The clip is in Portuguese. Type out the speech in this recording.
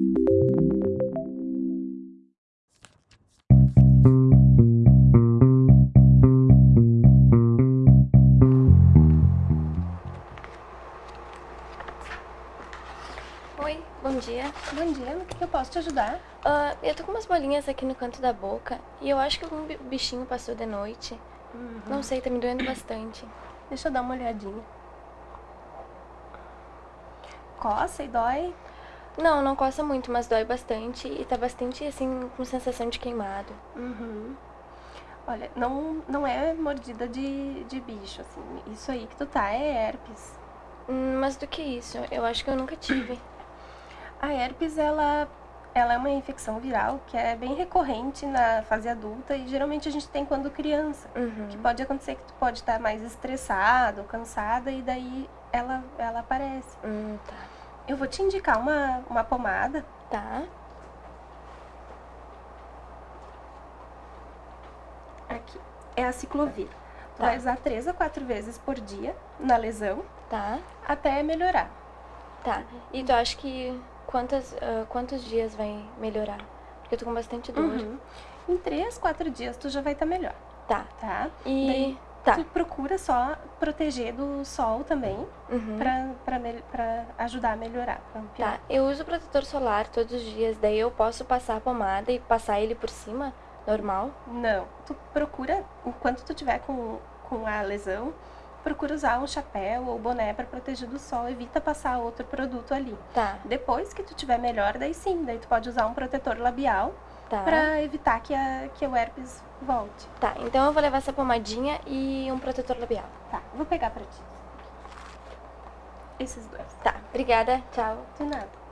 Oi, bom dia. Bom dia, no que eu posso te ajudar? Ah, eu tô com umas bolinhas aqui no canto da boca e eu acho que algum bi- bichinho passou de noite. Não sei, tá me doendo bastante. Deixa eu dar uma olhadinha. Coça e dói? Não, não coça muito, mas dói bastante e tá bastante assim com sensação de queimado. Uhum. Olha, não, não é mordida de, de bicho, assim. Isso aí que tu tá é herpes. Hum, Mas do que isso? Eu acho que eu nunca tive. A herpes, ela, ela é uma infecção viral que é bem recorrente na fase adulta e geralmente a gente tem quando criança. Uhum. Que pode acontecer que tu pode estar mais estressado, cansada e daí ela, ela aparece. Hum, tá. Eu vou te indicar uma, uma pomada Tá. Aqui. É a ciclovir. Tu Tá. vai usar três a quatro vezes por dia na lesão Tá. até melhorar. Tá. E tu acha que quantas, ah, quantos dias vai melhorar? Porque eu tô com bastante dor. Uhum. Em três, quatro dias tu já vai estar melhor, Tá. tá? E. Daí, Tá. Tu procura só proteger do sol também, Uhum. pra, pra, pra ajudar a melhorar. Pra piorar. Tá, eu uso protetor solar todos os dias, daí eu posso passar a pomada e passar ele por cima, normal? Não, tu procura, enquanto tu tiver com, com a lesão, procura usar um chapéu ou boné pra proteger do sol, evita passar outro produto ali. Tá, Depois que tu tiver melhor, daí sim, daí tu pode usar um protetor labial tá. pra evitar que, a, que o herpes volte. Tá, então eu vou levar essa pomadinha e um protetor labial. Tá, vou pegar pra ti. Esses dois. Tá, obrigada, tchau. De nada.